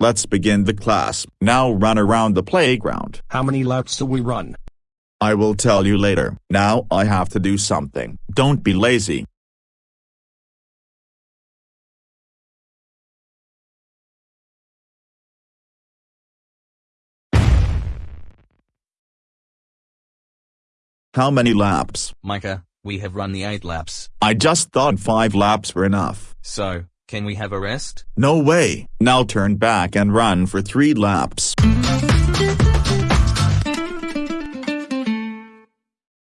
let's begin the class. Now run around the playground. How many laps do we run? I will tell you later. Now I have to do something. Don't be lazy. How many laps? Micah, we have run the 8 laps. I just thought 5 laps were enough. So, can we have a rest? No way. Now turn back and run for 3 laps.